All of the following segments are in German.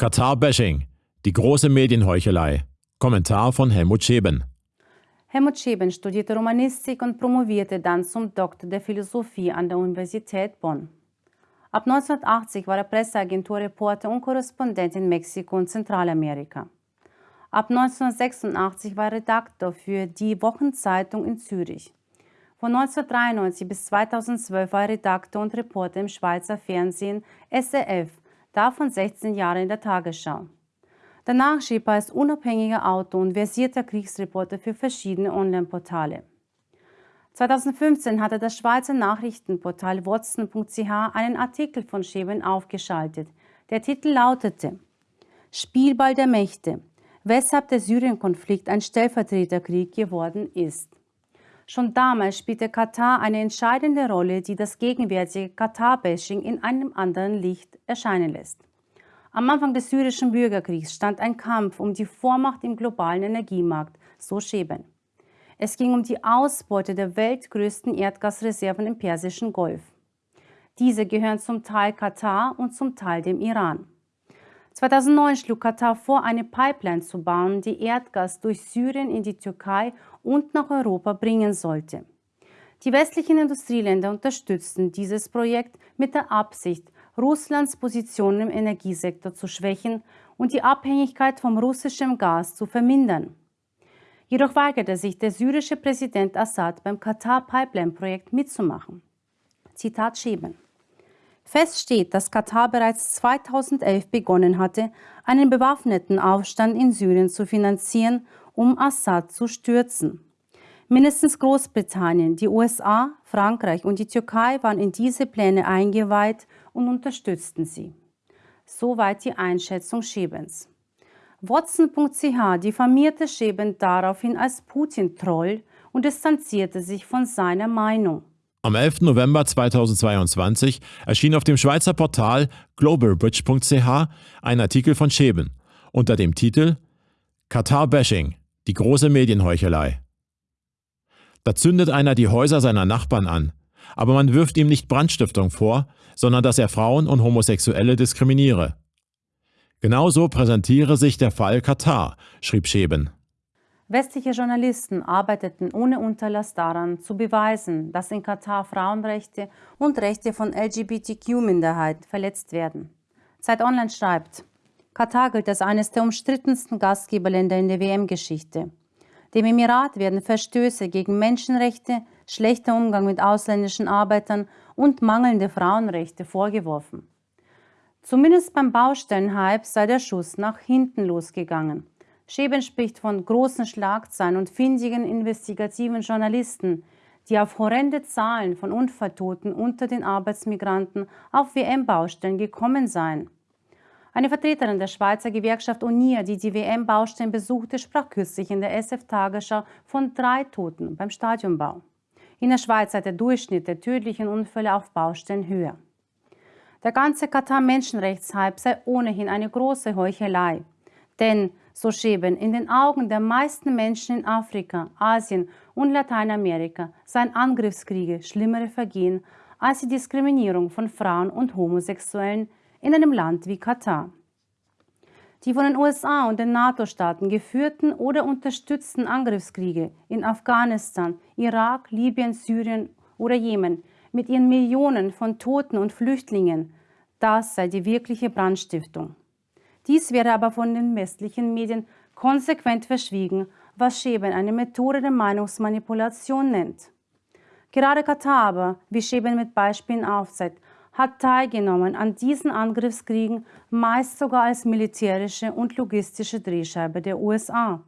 Katar-Bashing, die große Medienheuchelei. Kommentar von Helmut Scheben. Helmut Scheben studierte Romanistik und promovierte dann zum Doktor der Philosophie an der Universität Bonn. Ab 1980 war er Presseagenturreporter und Korrespondent in Mexiko und Zentralamerika. Ab 1986 war er Redaktor für die Wochenzeitung in Zürich. Von 1993 bis 2012 war er Redakteur und Reporter im Schweizer Fernsehen SRF davon 16 Jahre in der Tagesschau. Danach schrieb er als unabhängiger Autor und versierter Kriegsreporter für verschiedene Online-Portale. 2015 hatte das Schweizer Nachrichtenportal watson.ch einen Artikel von Scheben aufgeschaltet. Der Titel lautete Spielball der Mächte, weshalb der Syrien-Konflikt ein Stellvertreterkrieg geworden ist. Schon damals spielte Katar eine entscheidende Rolle, die das gegenwärtige Katar-Bashing in einem anderen Licht erscheinen lässt. Am Anfang des syrischen Bürgerkriegs stand ein Kampf um die Vormacht im globalen Energiemarkt, so Scheben. Es ging um die Ausbeute der weltgrößten Erdgasreserven im Persischen Golf. Diese gehören zum Teil Katar und zum Teil dem Iran. 2009 schlug Katar vor, eine Pipeline zu bauen, die Erdgas durch Syrien in die Türkei und nach Europa bringen sollte. Die westlichen Industrieländer unterstützten dieses Projekt mit der Absicht, Russlands Position im Energiesektor zu schwächen und die Abhängigkeit vom russischen Gas zu vermindern. Jedoch weigerte sich der syrische Präsident Assad beim Katar-Pipeline-Projekt mitzumachen. Zitat Scheben. Fest steht, dass Katar bereits 2011 begonnen hatte, einen bewaffneten Aufstand in Syrien zu finanzieren, um Assad zu stürzen. Mindestens Großbritannien, die USA, Frankreich und die Türkei waren in diese Pläne eingeweiht und unterstützten sie. Soweit die Einschätzung Schebens. Watson.ch diffamierte Scheben daraufhin als Putin-Troll und distanzierte sich von seiner Meinung. Am 11. November 2022 erschien auf dem Schweizer Portal globalbridge.ch ein Artikel von Scheben unter dem Titel Katar-Bashing, die große Medienheuchelei. Da zündet einer die Häuser seiner Nachbarn an, aber man wirft ihm nicht Brandstiftung vor, sondern dass er Frauen und Homosexuelle diskriminiere. Genauso präsentiere sich der Fall Katar, schrieb Scheben. Westliche Journalisten arbeiteten ohne Unterlass daran, zu beweisen, dass in Katar Frauenrechte und Rechte von LGBTQ-Minderheit verletzt werden. Zeit Online schreibt, Katar gilt als eines der umstrittensten Gastgeberländer in der WM-Geschichte. Dem Emirat werden Verstöße gegen Menschenrechte, schlechter Umgang mit ausländischen Arbeitern und mangelnde Frauenrechte vorgeworfen. Zumindest beim Baustellenhype sei der Schuss nach hinten losgegangen. Scheben spricht von großen Schlagzeilen und findigen investigativen Journalisten, die auf horrende Zahlen von Unfalltoten unter den Arbeitsmigranten auf WM-Baustellen gekommen seien. Eine Vertreterin der Schweizer Gewerkschaft UNIA, die die WM-Baustellen besuchte, sprach kürzlich in der SF-Tagesschau von drei Toten beim Stadionbau. In der Schweiz sei der Durchschnitt der tödlichen Unfälle auf Baustellen höher. Der ganze Katar-Menschenrechtshype sei ohnehin eine große Heuchelei. Denn so schäben in den Augen der meisten Menschen in Afrika, Asien und Lateinamerika seien Angriffskriege schlimmere Vergehen als die Diskriminierung von Frauen und Homosexuellen in einem Land wie Katar. Die von den USA und den NATO-Staaten geführten oder unterstützten Angriffskriege in Afghanistan, Irak, Libyen, Syrien oder Jemen mit ihren Millionen von Toten und Flüchtlingen, das sei die wirkliche Brandstiftung. Dies wäre aber von den westlichen Medien konsequent verschwiegen, was Scheben eine Methode der Meinungsmanipulation nennt. Gerade Katar aber, wie Scheben mit Beispielen aufzeigt, hat teilgenommen an diesen Angriffskriegen, meist sogar als militärische und logistische Drehscheibe der USA.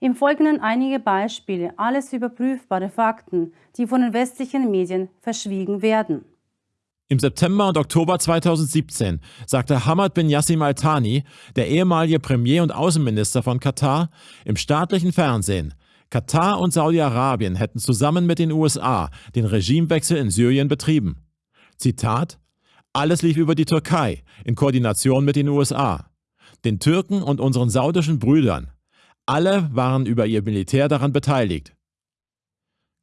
Im Folgenden einige Beispiele, alles überprüfbare Fakten, die von den westlichen Medien verschwiegen werden. Im September und Oktober 2017 sagte Hamad bin Yassim Al-Thani, der ehemalige Premier und Außenminister von Katar, im staatlichen Fernsehen, Katar und Saudi-Arabien hätten zusammen mit den USA den Regimewechsel in Syrien betrieben. Zitat: Alles lief über die Türkei in Koordination mit den USA, den Türken und unseren saudischen Brüdern. Alle waren über ihr Militär daran beteiligt.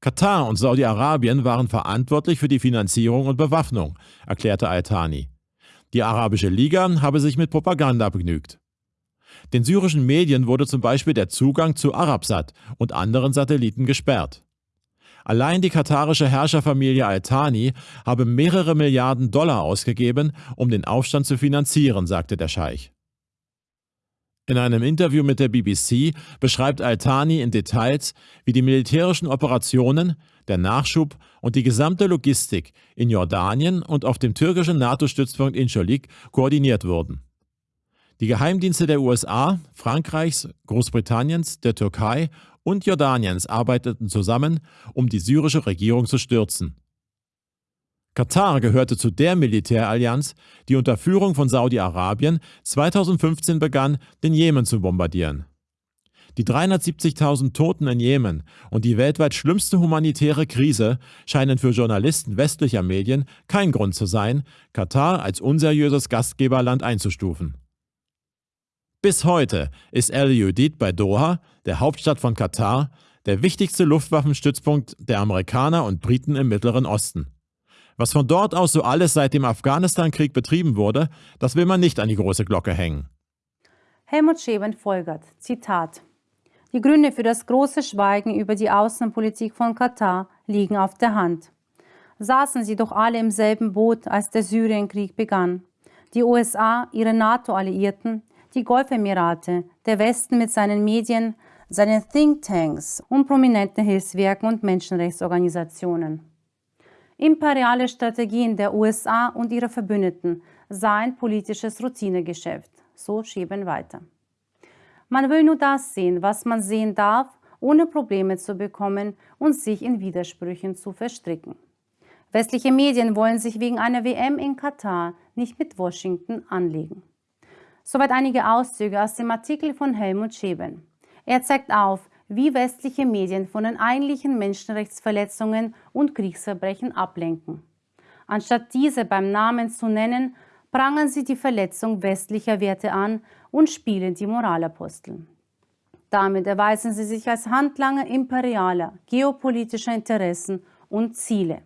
Katar und Saudi-Arabien waren verantwortlich für die Finanzierung und Bewaffnung, erklärte Al-Thani. Die Arabische Liga habe sich mit Propaganda begnügt. Den syrischen Medien wurde zum Beispiel der Zugang zu Arabsat und anderen Satelliten gesperrt. Allein die katarische Herrscherfamilie Al-Thani habe mehrere Milliarden Dollar ausgegeben, um den Aufstand zu finanzieren, sagte der Scheich. In einem Interview mit der BBC beschreibt Al-Thani in Details, wie die militärischen Operationen, der Nachschub und die gesamte Logistik in Jordanien und auf dem türkischen NATO-Stützpunkt Incirlik koordiniert wurden. Die Geheimdienste der USA, Frankreichs, Großbritanniens, der Türkei und Jordaniens arbeiteten zusammen, um die syrische Regierung zu stürzen. Katar gehörte zu der Militärallianz, die unter Führung von Saudi-Arabien 2015 begann, den Jemen zu bombardieren. Die 370.000 Toten in Jemen und die weltweit schlimmste humanitäre Krise scheinen für Journalisten westlicher Medien kein Grund zu sein, Katar als unseriöses Gastgeberland einzustufen. Bis heute ist El Udeid bei Doha, der Hauptstadt von Katar, der wichtigste Luftwaffenstützpunkt der Amerikaner und Briten im Mittleren Osten. Was von dort aus so alles seit dem Afghanistan-Krieg betrieben wurde, das will man nicht an die große Glocke hängen. Helmut Scheben folgert, Zitat. Die Gründe für das große Schweigen über die Außenpolitik von Katar liegen auf der Hand. Saßen sie doch alle im selben Boot, als der Syrienkrieg begann. Die USA, ihre NATO-Alliierten, die Golfemirate, der Westen mit seinen Medien, seinen Thinktanks und prominenten Hilfswerken und Menschenrechtsorganisationen. Imperiale Strategien der USA und ihrer Verbündeten seien politisches Routinegeschäft, so schieben weiter. Man will nur das sehen, was man sehen darf, ohne Probleme zu bekommen und sich in Widersprüchen zu verstricken. Westliche Medien wollen sich wegen einer WM in Katar nicht mit Washington anlegen. Soweit einige Auszüge aus dem Artikel von Helmut Scheben. Er zeigt auf, wie westliche Medien von den eigentlichen Menschenrechtsverletzungen und Kriegsverbrechen ablenken. Anstatt diese beim Namen zu nennen, prangern sie die Verletzung westlicher Werte an und spielen die Moralapostel. Damit erweisen sie sich als Handlanger imperialer, geopolitischer Interessen und Ziele.